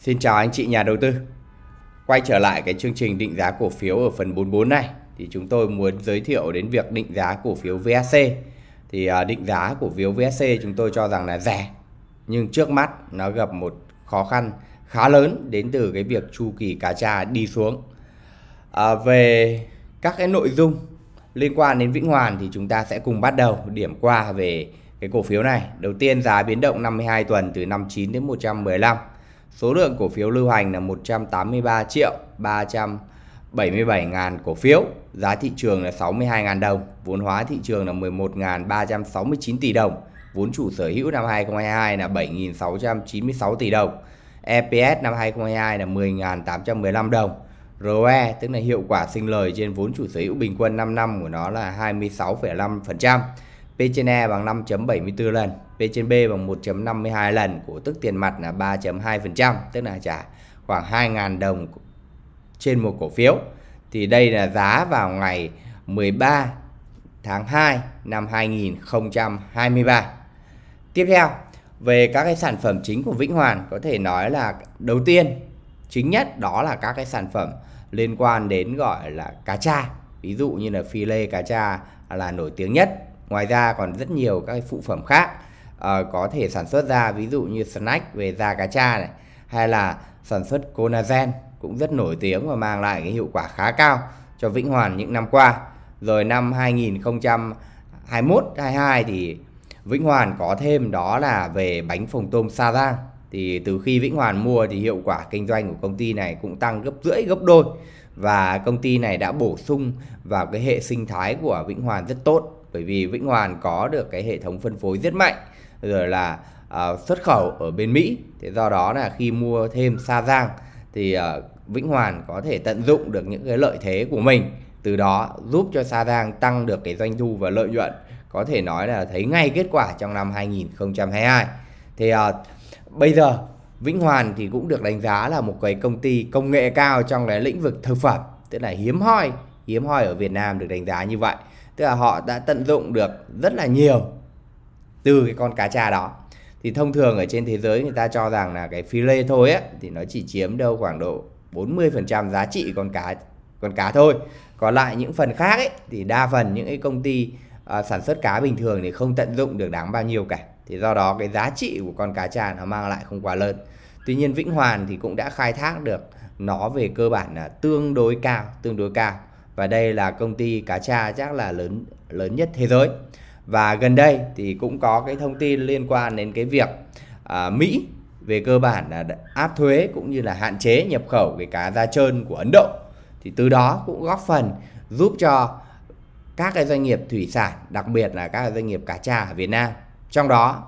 Xin chào anh chị nhà đầu tư. Quay trở lại cái chương trình định giá cổ phiếu ở phần 44 này thì chúng tôi muốn giới thiệu đến việc định giá cổ phiếu VSC. Thì à, định giá cổ phiếu VSC chúng tôi cho rằng là rẻ nhưng trước mắt nó gặp một khó khăn khá lớn đến từ cái việc chu kỳ cá tra đi xuống. À, về các cái nội dung liên quan đến Vĩnh Hoàn thì chúng ta sẽ cùng bắt đầu điểm qua về cái cổ phiếu này. Đầu tiên giá biến động 52 tuần từ 59 đến 115. Số lượng cổ phiếu lưu hành là 183 triệu 377.000 cổ phiếu. Giá thị trường là 62.000 đồng. Vốn hóa thị trường là 11.369 tỷ đồng. Vốn chủ sở hữu năm 2022 là 7.696 tỷ đồng. EPS năm 2022 là 10.815 đồng. ROE tức là hiệu quả sinh lời trên vốn chủ sở hữu bình quân 5 năm của nó là 26,5%. P/E bằng 5.74 lần, P trên B bằng 1.52 lần, cổ tức tiền mặt là 3.2%, tức là trả khoảng 2.000 đồng trên một cổ phiếu. Thì đây là giá vào ngày 13 tháng 2 năm 2023. Tiếp theo, về các cái sản phẩm chính của Vĩnh Hoàn có thể nói là đầu tiên chính nhất đó là các cái sản phẩm liên quan đến gọi là cá tra ví dụ như là phi lê cá tra là nổi tiếng nhất ngoài ra còn rất nhiều các cái phụ phẩm khác uh, có thể sản xuất ra ví dụ như snack về da cá tra này hay là sản xuất collagen cũng rất nổi tiếng và mang lại cái hiệu quả khá cao cho Vĩnh Hoàn những năm qua. Rồi năm 2021 22 thì Vĩnh Hoàn có thêm đó là về bánh phồng tôm Sa Giang. Thì từ khi Vĩnh Hoàn mua thì hiệu quả kinh doanh của công ty này cũng tăng gấp rưỡi gấp đôi. Và công ty này đã bổ sung vào cái hệ sinh thái của Vĩnh Hoàn rất tốt bởi vì Vĩnh Hoàn có được cái hệ thống phân phối rất mạnh rồi là uh, xuất khẩu ở bên Mỹ. Thế do đó là khi mua thêm Sa Giang thì uh, Vĩnh Hoàn có thể tận dụng được những cái lợi thế của mình. Từ đó giúp cho Sa Giang tăng được cái doanh thu và lợi nhuận. Có thể nói là thấy ngay kết quả trong năm 2022 thì uh, bây giờ Vĩnh Hoàn thì cũng được đánh giá là một cái công ty công nghệ cao trong cái lĩnh vực thực phẩm. Tức là hiếm hoi hiếm hoi ở Việt Nam được đánh giá như vậy. Tức là họ đã tận dụng được rất là nhiều từ cái con cá tra đó. Thì thông thường ở trên thế giới người ta cho rằng là cái phi lê thôi á thì nó chỉ chiếm đâu khoảng độ 40% giá trị con cá con cá thôi. Còn lại những phần khác ấy thì đa phần những cái công ty uh, sản xuất cá bình thường thì không tận dụng được đáng bao nhiêu cả. Thì do đó cái giá trị của con cá tra nó mang lại không quá lớn. Tuy nhiên Vĩnh Hoàn thì cũng đã khai thác được nó về cơ bản là tương đối cao tương đối cao. Và đây là công ty cá tra chắc là lớn lớn nhất thế giới và gần đây thì cũng có cái thông tin liên quan đến cái việc à, Mỹ về cơ bản là áp thuế cũng như là hạn chế nhập khẩu cái cá da trơn của Ấn Độ. Thì từ đó cũng góp phần giúp cho các cái doanh nghiệp thủy sản đặc biệt là các doanh nghiệp cá tra ở Việt Nam. Trong đó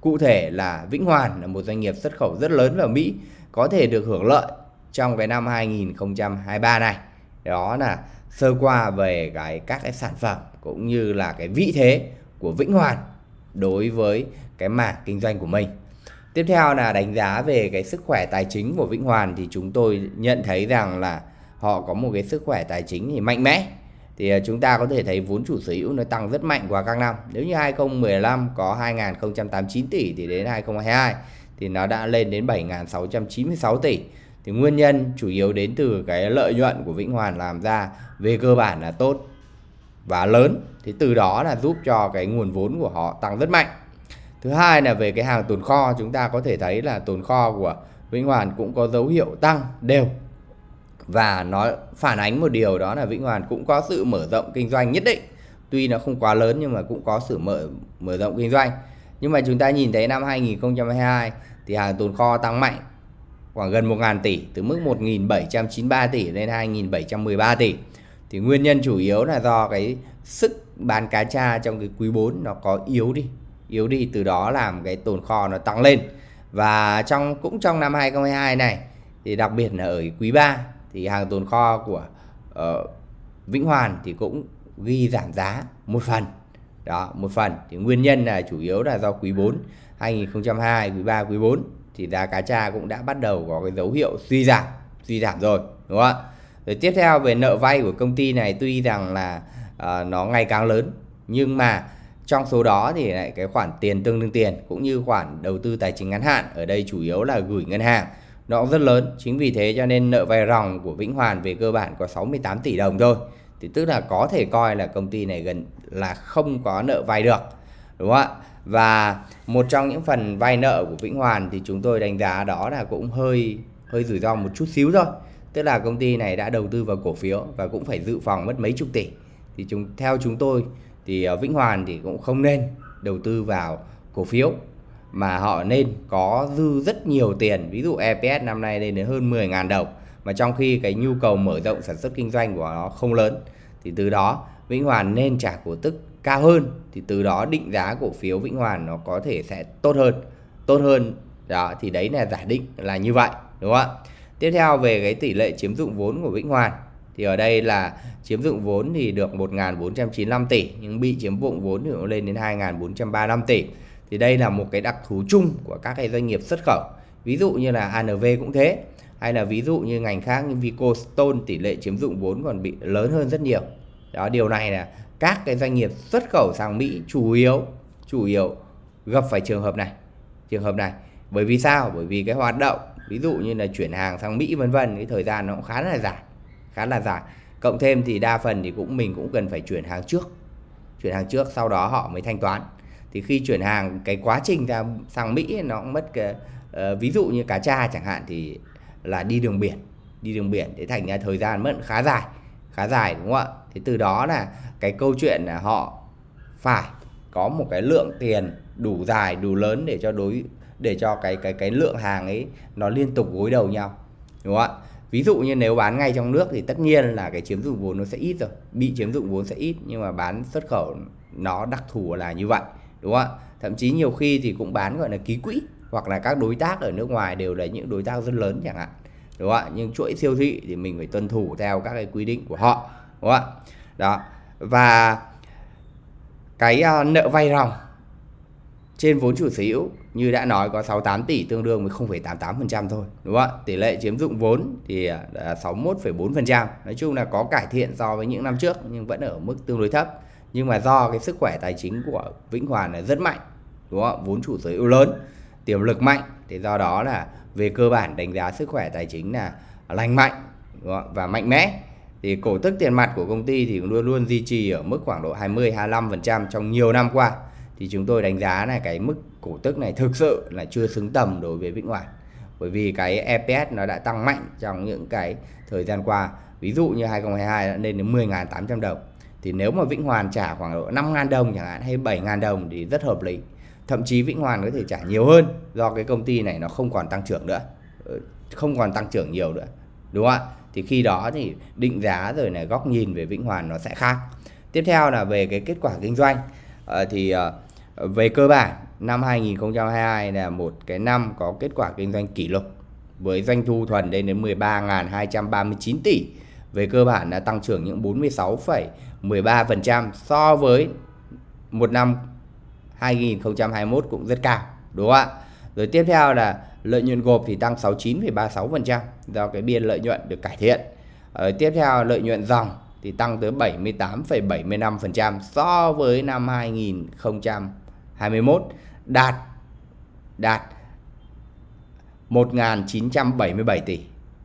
cụ thể là Vĩnh Hoàn là một doanh nghiệp xuất khẩu rất lớn vào Mỹ có thể được hưởng lợi trong cái năm 2023 này. Đó là sơ qua về cái các cái sản phẩm cũng như là cái vị thế của Vĩnh Hoàn đối với cái mảng kinh doanh của mình. Tiếp theo là đánh giá về cái sức khỏe tài chính của Vĩnh Hoàn thì chúng tôi nhận thấy rằng là họ có một cái sức khỏe tài chính thì mạnh mẽ thì à, chúng ta có thể thấy vốn chủ sở hữu nó tăng rất mạnh qua các năm. Nếu như 2015 có 2.089 tỷ thì đến 2022 thì nó đã lên đến 7.696 tỷ. Thì nguyên nhân chủ yếu đến từ cái lợi nhuận của Vĩnh Hoàn làm ra về cơ bản là tốt và lớn. Thì từ đó là giúp cho cái nguồn vốn của họ tăng rất mạnh. Thứ hai là về cái hàng tồn kho, chúng ta có thể thấy là tồn kho của Vĩnh Hoàn cũng có dấu hiệu tăng đều và nó phản ánh một điều đó là Vĩnh Hoàn cũng có sự mở rộng kinh doanh nhất định tuy nó không quá lớn nhưng mà cũng có sự mở mở rộng kinh doanh nhưng mà chúng ta nhìn thấy năm 2022 thì hàng tồn kho tăng mạnh khoảng gần 1.000 tỷ, từ mức 1.793 tỷ lên 2.713 tỷ thì nguyên nhân chủ yếu là do cái sức bán cá tra trong cái quý 4 nó có yếu đi. Yếu đi từ đó làm cái tồn kho nó tăng lên. Và trong cũng trong năm 2022 này thì đặc biệt là ở quý 3 thì hàng tồn kho của uh, Vĩnh Hoàn thì cũng ghi giảm giá một phần. Đó một phần. Thì nguyên nhân là chủ yếu là do quý 4 2022 quý 3 quý 4 thì giá cá tra cũng đã bắt đầu có cái dấu hiệu suy giảm suy giảm rồi đúng không ạ? Rồi tiếp theo về nợ vay của công ty này tuy rằng là uh, nó ngày càng lớn nhưng mà trong số đó thì lại cái khoản tiền tương đương tiền cũng như khoản đầu tư tài chính ngắn hạn ở đây chủ yếu là gửi ngân hàng nó cũng rất lớn. Chính vì thế cho nên nợ vay ròng của Vĩnh Hoàn về cơ bản có 68 tỷ đồng thôi. Thì tức là có thể coi là công ty này gần là không có nợ vay được đúng không ạ? Và một trong những phần vay nợ của Vĩnh Hoàn thì chúng tôi đánh giá đó là cũng hơi hơi rủi ro một chút xíu thôi tức là công ty này đã đầu tư vào cổ phiếu và cũng phải dự phòng mất mấy chục tỷ. Thì chúng, theo chúng tôi thì ờ, Vĩnh Hoàn thì cũng không nên đầu tư vào cổ phiếu, mà họ nên có dư rất nhiều tiền. Ví dụ EPS năm nay lên đến hơn 10.000 đồng, mà trong khi cái nhu cầu mở rộng sản xuất kinh doanh của nó không lớn, thì từ đó Vĩnh Hoàn nên trả cổ tức cao hơn, thì từ đó định giá cổ phiếu Vĩnh Hoàn nó có thể sẽ tốt hơn. Tốt hơn, đó, thì đấy là giả định là như vậy, đúng không ạ? Tiếp theo về cái tỷ lệ chiếm dụng vốn của Vĩnh Hoàn. Thì ở đây là chiếm dụng vốn thì được 1.495 tỷ, nhưng bị chiếm dụng vốn thì nó lên đến 2.435 tỷ. Thì đây là một cái đặc thù chung của các cái doanh nghiệp xuất khẩu. Ví dụ như là ANV cũng thế, hay là ví dụ như ngành khác như Vico Stone tỷ lệ chiếm dụng vốn còn bị lớn hơn rất nhiều. Đó, điều này là các cái doanh nghiệp xuất khẩu sang Mỹ chủ yếu chủ yếu gặp phải trường hợp này, trường hợp này. Bởi vì sao? Bởi vì cái hoạt động ví dụ như là chuyển hàng sang Mỹ vân vân cái thời gian nó cũng khá là dài khá là dài. Cộng thêm thì đa phần thì cũng mình cũng cần phải chuyển hàng trước chuyển hàng trước sau đó họ mới thanh toán. Thì khi chuyển hàng cái quá trình ra sang Mỹ nó cũng mất cái uh, ví dụ như cá tra chẳng hạn thì là đi đường biển đi đường biển để thành ra thời gian mất khá dài khá dài đúng không ạ? Thế từ đó là cái câu chuyện là họ phải có một cái lượng tiền đủ dài đủ lớn để cho đối để cho cái cái cái lượng hàng ấy nó liên tục gối đầu nhau đúng không ạ? Ví dụ như nếu bán ngay trong nước thì tất nhiên là cái chiếm dụng vốn nó sẽ ít rồi bị chiếm dụng vốn sẽ ít nhưng mà bán xuất khẩu nó đặc thù là như vậy đúng không ạ? Thậm chí nhiều khi thì cũng bán gọi là ký quỹ hoặc là các đối tác ở nước ngoài đều là những đối tác rất lớn chẳng hạn đúng không ạ? Nhưng chuỗi siêu thị thì mình phải tuân thủ theo các cái quy định của họ đúng không ạ? Đó và cái uh, nợ vay ròng trên vốn chủ sở hữu như đã nói có 68 tỷ tương đương với 0,88% thôi đúng không ạ? Tỷ lệ chiếm dụng vốn thì à, là 61,4% nói chung là có cải thiện so với những năm trước nhưng vẫn ở mức tương đối thấp. Nhưng mà do cái sức khỏe tài chính của Vĩnh Hoàn là rất mạnh đúng không vốn chủ sở hữu lớn tiềm lực mạnh. Thì do đó là về cơ bản đánh giá sức khỏe tài chính là lành mạnh đúng không? và mạnh mẽ. Thì cổ tức tiền mặt của công ty thì luôn luôn duy trì ở mức khoảng độ 20 25% trong nhiều năm qua. Thì chúng tôi đánh giá là cái mức cổ tức này thực sự là chưa xứng tầm đối với Vĩnh Hoàn bởi vì cái EPS nó đã tăng mạnh trong những cái thời gian qua. Ví dụ như 2022 đã lên đến 10.800 đồng. Thì nếu mà Vĩnh Hoàn trả khoảng độ 5.000 đồng chẳng hạn hay 7.000 đồng thì rất hợp lý. Thậm chí Vĩnh Hoàn có thể trả nhiều hơn do cái công ty này nó không còn tăng trưởng nữa. Ờ, không còn tăng trưởng nhiều nữa. Đúng không ạ? Thì khi đó thì định giá rồi này góc nhìn về Vĩnh Hoàn nó sẽ khác. Tiếp theo là về cái kết quả kinh doanh. À, thì à, về cơ bản năm 2022 là một cái năm có kết quả kinh doanh kỷ lục với doanh thu thuần lên đến 13.239 tỷ. Về cơ bản là tăng trưởng những 46,13% so với một năm 2021 cũng rất cao đúng không ạ? Rồi tiếp theo là lợi nhuận gộp thì tăng 69,36% do cái biên lợi nhuận được cải thiện. Ở tiếp theo lợi nhuận dòng thì tăng tới 78,75% so với năm 2021 đạt. Đạt. 1.977 tỷ.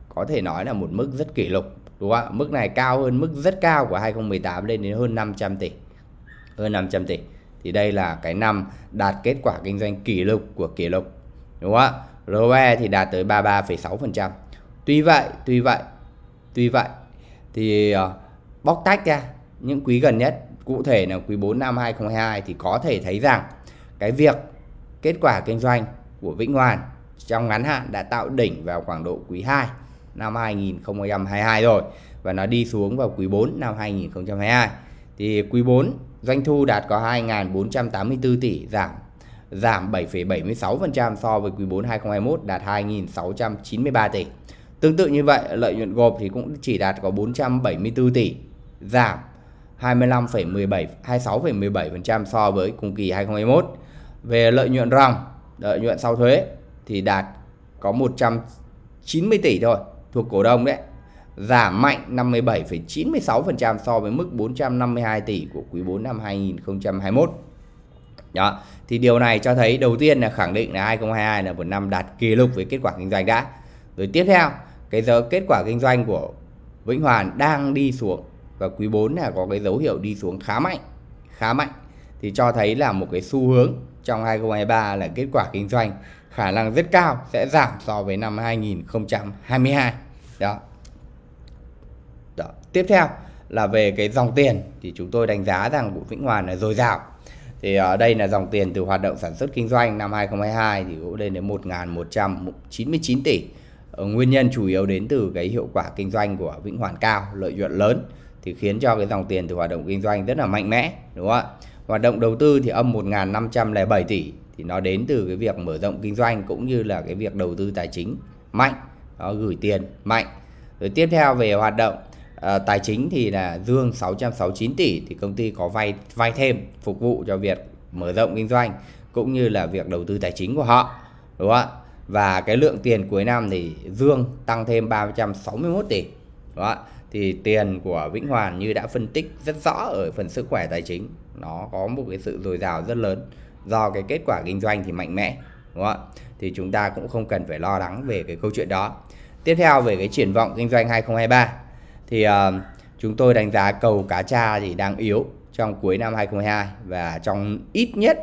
Có thể nói là một mức rất kỷ lục đúng không ạ? Mức này cao hơn mức rất cao của 2018 lên đến hơn 500 tỷ. Hơn 500 tỷ. Thì đây là cái năm đạt kết quả kinh doanh kỷ lục của kỷ lục đúng không ạ? ROE thì đạt tới 33,6% tuy vậy tuy vậy tuy vậy thì ờ, bóc tách ra những quý gần nhất cụ thể là quý 4 năm 2022 thì có thể thấy rằng cái việc kết quả kinh doanh của Vĩnh Hoàn trong ngắn hạn đã tạo đỉnh vào khoảng độ quý 2 năm 2022 rồi và nó đi xuống vào quý 4 năm 2022 thì quý 4 doanh thu đạt có 2.484 tỷ giảm giảm 7,76% so với quý 4 2021 đạt 2.693 tỷ. Tương tự như vậy, lợi nhuận gộp thì cũng chỉ đạt có 474 tỷ, giảm 25,17 26,17% so với cùng kỳ 2021. Về lợi nhuận ròng, lợi nhuận sau thuế thì đạt có 190 tỷ thôi, thuộc cổ đông đấy. Giảm mạnh 57,96% so với mức 452 tỷ của quý 4 năm 2021. Đó, thì điều này cho thấy đầu tiên là khẳng định là 2022 là một năm đạt kỷ lục với kết quả kinh doanh đã. rồi tiếp theo cái dấu kết quả kinh doanh của Vĩnh Hoàn đang đi xuống và quý 4 là có cái dấu hiệu đi xuống khá mạnh khá mạnh thì cho thấy là một cái xu hướng trong 2023 là kết quả kinh doanh khả năng rất cao, sẽ giảm so với năm 2022 đó. Đó. Tiếp theo là về cái dòng tiền, thì chúng tôi đánh giá rằng của Vĩnh Hoàn là dồi dào. Thì ở đây là dòng tiền từ hoạt động sản xuất kinh doanh năm 2022 thì cũng lên đến 1.199 tỷ. Ờ, nguyên nhân chủ yếu đến từ cái hiệu quả kinh doanh của Vĩnh Hoàn cao, lợi nhuận lớn, thì khiến cho cái dòng tiền từ hoạt động kinh doanh rất là mạnh mẽ, đúng không ạ? Hoạt động đầu tư thì âm 1.507 tỷ thì nó đến từ cái việc mở rộng kinh doanh cũng như là cái việc đầu tư tài chính mạnh nó gửi tiền mạnh. Rồi tiếp theo về hoạt động à, tài chính thì là dương 669 tỷ thì công ty có vay vay thêm phục vụ cho việc mở rộng kinh doanh cũng như là việc đầu tư tài chính của họ đúng không ạ? Và cái lượng tiền cuối năm thì dương tăng thêm 361 tỷ đúng không ạ? Thì tiền của Vĩnh Hoàn như đã phân tích rất rõ ở phần sức khỏe tài chính nó có một cái sự dồi dào rất lớn. Do cái kết quả kinh doanh thì mạnh mẽ đúng không ạ? Thì chúng ta cũng không cần phải lo lắng về cái câu chuyện đó. Tiếp theo về cái triển vọng kinh doanh 2023 thì uh, chúng tôi đánh giá cầu cá tra thì đang yếu trong cuối năm 2022 và trong ít nhất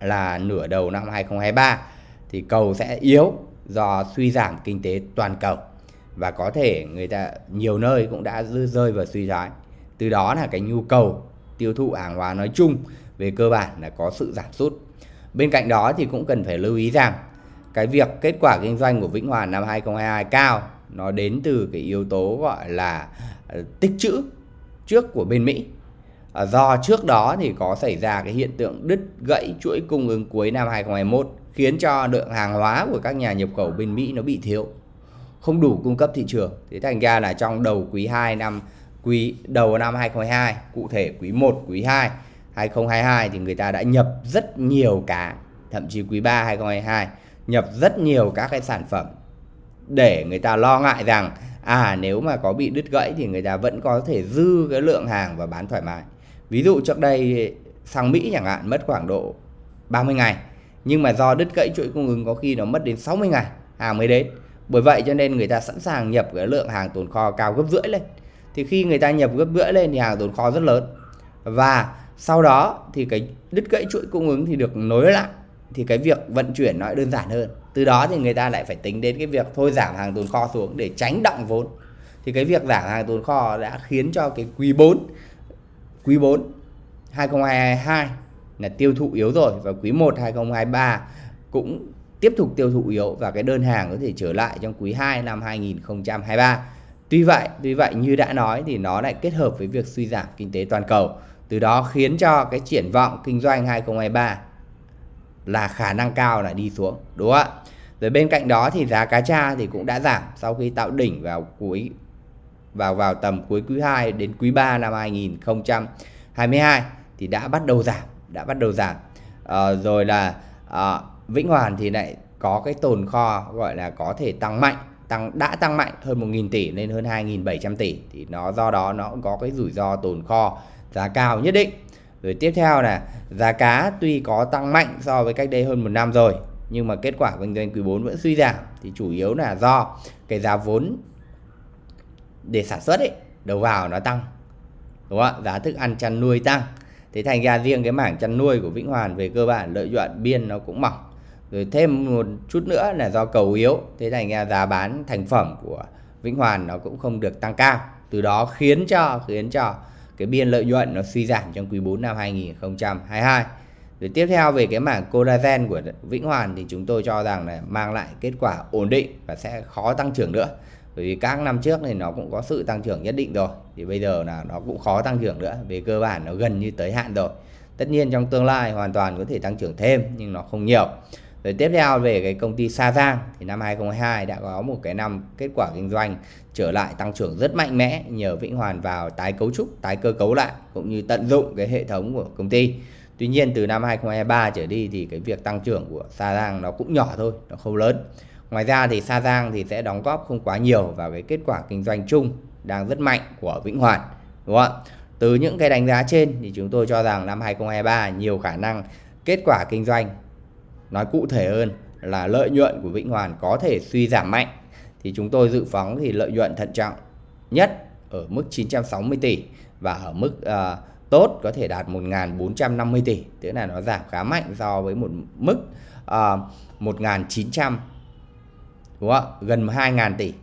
là nửa đầu năm 2023 thì cầu sẽ yếu do suy giảm kinh tế toàn cầu và có thể người ta, nhiều nơi cũng đã rơi vào suy thoái. Từ đó là cái nhu cầu tiêu thụ hàng hóa nói chung về cơ bản là có sự giảm sút. Bên cạnh đó thì cũng cần phải lưu ý rằng cái việc kết quả kinh doanh của Vĩnh Hòa năm 2022 cao, nó đến từ cái yếu tố gọi là ờ, tích trữ trước của bên Mỹ. Ờ, do trước đó thì có xảy ra cái hiện tượng đứt gãy chuỗi cung ứng cuối năm 2021 khiến cho lượng hàng hóa của các nhà nhập khẩu bên Mỹ nó bị thiếu không đủ cung cấp thị trường. Thế thành ra là trong đầu quý 2 năm, quý, đầu năm 2022 cụ thể quý 1 quý 2 2022 thì người ta đã nhập rất nhiều cá thậm chí quý 3 2022 nhập rất nhiều các cái sản phẩm để người ta lo ngại rằng à nếu mà có bị đứt gãy thì người ta vẫn có thể dư cái lượng hàng và bán thoải mái. Ví dụ trước đây sang Mỹ chẳng hạn, mất khoảng độ 30 ngày, nhưng mà do đứt gãy chuỗi cung ứng có khi nó mất đến 60 ngày hàng mới đến bởi vậy cho nên người ta sẵn sàng nhập cái lượng hàng tồn kho cao gấp rưỡi lên. Thì khi người ta nhập gấp rưỡi lên thì hàng tồn kho rất lớn. Và sau đó thì cái đứt gãy chuỗi cung ứng thì được nối lại. Thì cái việc vận chuyển nó đơn giản hơn. Từ đó thì người ta lại phải tính đến cái việc thôi giảm hàng tồn kho xuống để tránh động vốn. Thì cái việc giảm hàng tồn kho đã khiến cho cái quý 4 quý 4 2022 là tiêu thụ yếu rồi và quý 1 2023 cũng tiếp tục tiêu thụ yếu và cái đơn hàng có thể trở lại trong quý 2 năm 2023. Tuy vậy, tuy vậy như đã nói thì nó lại kết hợp với việc suy giảm kinh tế toàn cầu. Từ đó khiến cho cái triển vọng kinh doanh 2023 là khả năng cao là đi xuống, đúng không ạ? Rồi bên cạnh đó thì giá cá tra thì cũng đã giảm sau khi tạo đỉnh vào cuối vào vào tầm cuối quý 2 đến quý 3 năm 2022 thì đã bắt đầu giảm, đã bắt đầu giảm. À, rồi là à, Vĩnh Hoàn thì lại có cái tồn kho gọi là có thể tăng mạnh, tăng, đã tăng mạnh hơn 1.000 tỷ lên hơn 2.700 tỷ. Thì nó, do đó nó cũng có cái rủi ro tồn kho giá cao nhất định. Rồi tiếp theo là giá cá tuy có tăng mạnh so với cách đây hơn một năm rồi, nhưng mà kết quả kinh doanh quý 4 vẫn suy giảm. Thì chủ yếu là do cái giá vốn để sản xuất ấy, đầu vào nó tăng, đúng không ạ? Giá thức ăn chăn nuôi tăng. Thế thành ra riêng cái mảng chăn nuôi của Vĩnh Hoàn về cơ bản lợi nhuận biên nó cũng mỏng rồi thêm một chút nữa là do cầu yếu, thế thành ra giá bán thành phẩm của Vĩnh Hoàn nó cũng không được tăng cao. Từ đó khiến cho khiến cho cái biên lợi nhuận nó suy giảm trong quý 4 năm 2022 rồi tiếp theo về cái mảng collagen của Vĩnh Hoàn thì chúng tôi cho rằng là mang lại kết quả ổn định và sẽ khó tăng trưởng nữa. Bởi vì các năm trước thì nó cũng có sự tăng trưởng nhất định rồi, thì bây giờ là nó cũng khó tăng trưởng nữa, về cơ bản nó gần như tới hạn rồi. Tất nhiên trong tương lai hoàn toàn có thể tăng trưởng thêm, nhưng nó không nhiều rồi tiếp theo về cái công ty Sa Giang thì năm 2022 đã có một cái năm kết quả kinh doanh trở lại tăng trưởng rất mạnh mẽ nhờ Vĩnh Hoàn vào tái cấu trúc, tái cơ cấu lại cũng như tận dụng cái hệ thống của công ty. Tuy nhiên từ năm 2023 trở đi thì cái việc tăng trưởng của Sa Giang nó cũng nhỏ thôi, nó không lớn. Ngoài ra thì Sa Giang thì sẽ đóng góp không quá nhiều vào cái kết quả kinh doanh chung đang rất mạnh của Vĩnh Hoàn. Đúng không ạ? Từ những cái đánh giá trên thì chúng tôi cho rằng năm 2023 nhiều khả năng kết quả kinh doanh nói cụ thể hơn là lợi nhuận của Vĩnh Hoàn có thể suy giảm mạnh thì chúng tôi dự phóng thì lợi nhuận thận trọng nhất ở mức 960 tỷ và ở mức uh, tốt có thể đạt 1.450 tỷ tức là nó giảm khá mạnh so với một mức à, uh, 1.900 đúng không? gần 2.000 tỷ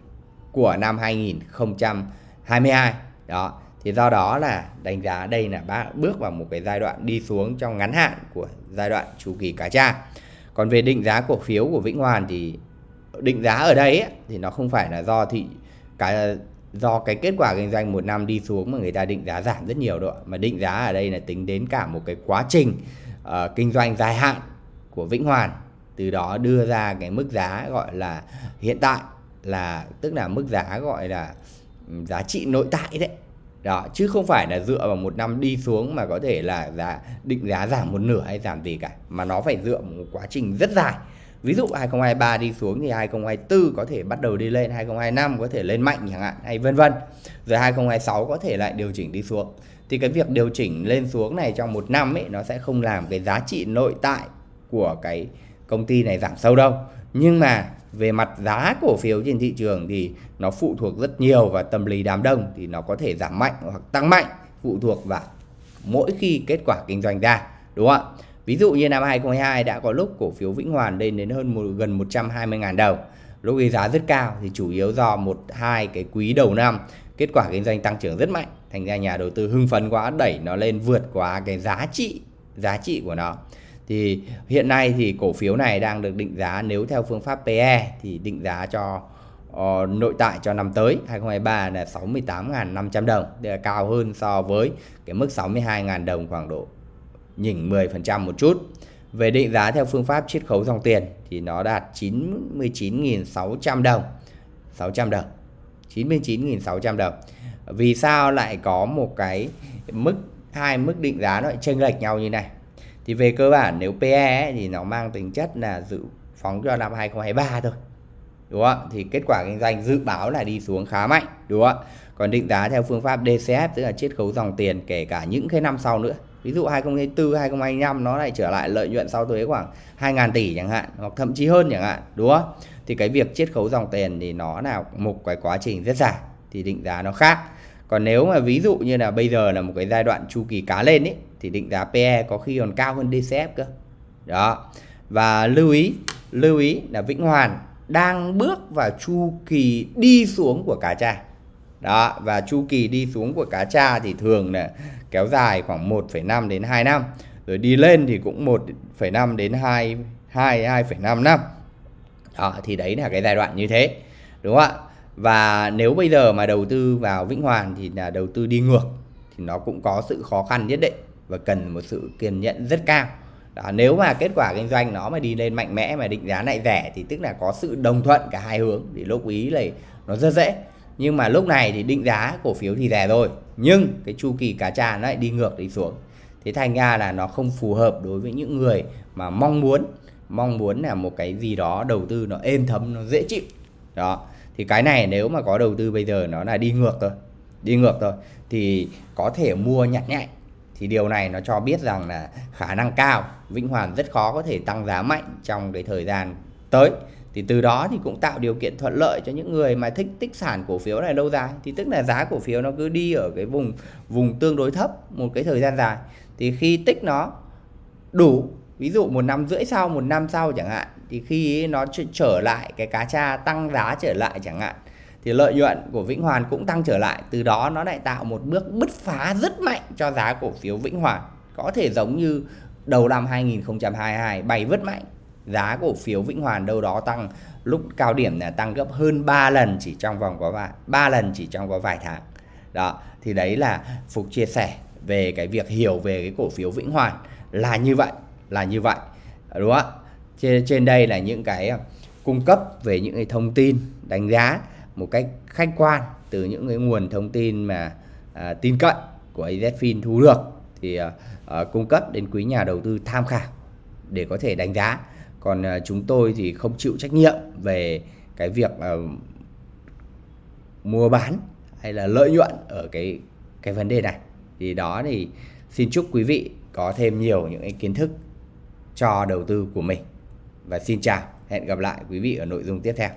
của năm 2022 đó thì do đó là đánh giá đây là bước vào một cái giai đoạn đi xuống trong ngắn hạn của giai đoạn chu kỳ cá tra còn về định giá cổ phiếu của Vĩnh Hoàn thì định giá ở đây ấy, thì nó không phải là do thị cái do cái kết quả kinh doanh một năm đi xuống mà người ta định giá giảm rất nhiều đâu mà định giá ở đây là tính đến cả một cái quá trình uh, kinh doanh dài hạn của Vĩnh Hoàn từ đó đưa ra cái mức giá gọi là hiện tại là tức là mức giá gọi là ừ, giá trị nội tại đấy đó, chứ không phải là dựa vào một năm đi xuống mà có thể là giá, định giá giảm một nửa hay giảm gì cả, mà nó phải dựa một quá trình rất dài. Ví dụ 2023 đi xuống thì 2024 có thể bắt đầu đi lên 2025 có thể lên mạnh chẳng hạn, hay vân vân. Rồi 2026 có thể lại điều chỉnh đi xuống. Thì cái việc điều chỉnh lên xuống này trong một năm ấy, nó sẽ không làm cái giá trị nội tại của cái công ty này giảm sâu đâu. Nhưng mà về mặt giá cổ phiếu trên thị trường thì nó phụ thuộc rất nhiều vào tâm lý đám đông thì nó có thể giảm mạnh hoặc tăng mạnh phụ thuộc vào mỗi khi kết quả kinh doanh ra đúng không ạ? Ví dụ như năm 2022 đã có lúc cổ phiếu Vĩnh Hoàn lên đến hơn một, gần 120.000 đồng. Lúc ấy giá rất cao thì chủ yếu do một hai cái quý đầu năm kết quả kinh doanh tăng trưởng rất mạnh. Thành ra nhà đầu tư hưng phấn quá đẩy nó lên vượt quá cái giá trị giá trị của nó thì hiện nay thì cổ phiếu này đang được định giá nếu theo phương pháp PE thì định giá cho uh, nội tại cho năm tới 2023 là 68.500 đồng đây là cao hơn so với cái mức 62.000 đồng khoảng độ nhỉnh 10% một chút. Về định giá theo phương pháp chiết khấu dòng tiền thì nó đạt 99.600 đồng 600 đồng 99.600 đồng. Vì sao lại có một cái mức hai mức định giá nó chênh lệch nhau như này? Thì về cơ bản nếu PE ấy, thì nó mang tính chất là dự phóng cho năm 2023 thôi đúng không thì kết quả kinh doanh dự báo là đi xuống khá mạnh đúng không còn định giá theo phương pháp DCF tức là chiết khấu dòng tiền kể cả những cái năm sau nữa. Ví dụ 2024 2025 nó lại trở lại lợi nhuận sau thuế khoảng 2.000 tỷ chẳng hạn hoặc thậm chí hơn chẳng hạn đúng không? Thì cái việc chiết khấu dòng tiền thì nó là một cái quá trình rất dài thì định giá nó khác còn nếu mà ví dụ như là bây giờ là một cái giai đoạn chu kỳ cá lên ấy thì định giá PE có khi còn cao hơn DCF cơ. Đó. Và lưu ý lưu ý là Vĩnh Hoàn đang bước vào chu kỳ đi xuống của cá tra. Đó và chu kỳ đi xuống của cá tra thì thường là kéo dài khoảng 1,5 đến 2 năm rồi đi lên thì cũng 1,5 đến 2 2 2,5 năm. Đó thì đấy là cái giai đoạn như thế đúng không ạ? Và nếu bây giờ mà đầu tư vào Vĩnh Hoàn thì là đầu tư đi ngược thì nó cũng có sự khó khăn nhất định và cần một sự kiên nhẫn rất cao. Đó, nếu mà kết quả kinh doanh nó mà đi lên mạnh mẽ mà định giá lại rẻ thì tức là có sự đồng thuận cả hai hướng thì lúc ý là nó rất dễ. Nhưng mà lúc này thì định giá cổ phiếu thì rẻ rồi nhưng cái chu kỳ cá trà nó lại đi ngược đi xuống. Thế thành ra là nó không phù hợp đối với những người mà mong muốn. Mong muốn là một cái gì đó đầu tư nó êm thấm nó dễ chịu. Đó thì cái này nếu mà có đầu tư bây giờ nó là đi ngược thôi, đi ngược thôi, thì có thể mua nhặt nhạnh thì điều này nó cho biết rằng là khả năng cao, Vĩnh Hoàn rất khó có thể tăng giá mạnh trong cái thời gian tới. Thì từ đó thì cũng tạo điều kiện thuận lợi cho những người mà thích tích sản cổ phiếu này lâu dài. Thì tức là giá cổ phiếu nó cứ đi ở cái vùng vùng tương đối thấp một cái thời gian dài. Thì khi tích nó đủ, ví dụ một năm rưỡi sau, một năm sau chẳng hạn thì khi nó trở lại, cái cá tra tăng giá trở lại chẳng hạn, thì lợi nhuận của Vĩnh Hoàn cũng tăng trở lại. Từ đó nó lại tạo một bước bứt phá rất mạnh cho giá cổ phiếu Vĩnh Hoàn. Có thể giống như đầu năm 2022 bay vứt mạnh. Giá cổ phiếu Vĩnh Hoàn đâu đó tăng, lúc cao điểm là tăng gấp hơn 3 lần chỉ trong vòng có vài 3 lần chỉ trong có vài tháng. Đó, thì đấy là Phục chia sẻ về cái việc hiểu về cái cổ phiếu Vĩnh Hoàn là như vậy, là như vậy. Đúng không ạ? Trên, trên đây là những cái à, cung cấp về những cái thông tin đánh giá một cách khách quan từ những cái nguồn thông tin mà à, tin cậy của AZFIN thu được thì à, à, cung cấp đến quý nhà đầu tư tham khảo để có thể đánh giá. Còn à, chúng tôi thì không chịu trách nhiệm về cái việc à, mua bán hay là lợi nhuận ở cái cái vấn đề này. Thì đó thì xin chúc quý vị có thêm nhiều những cái kiến thức cho đầu tư của mình và xin chào hẹn gặp lại quý vị ở nội dung tiếp theo.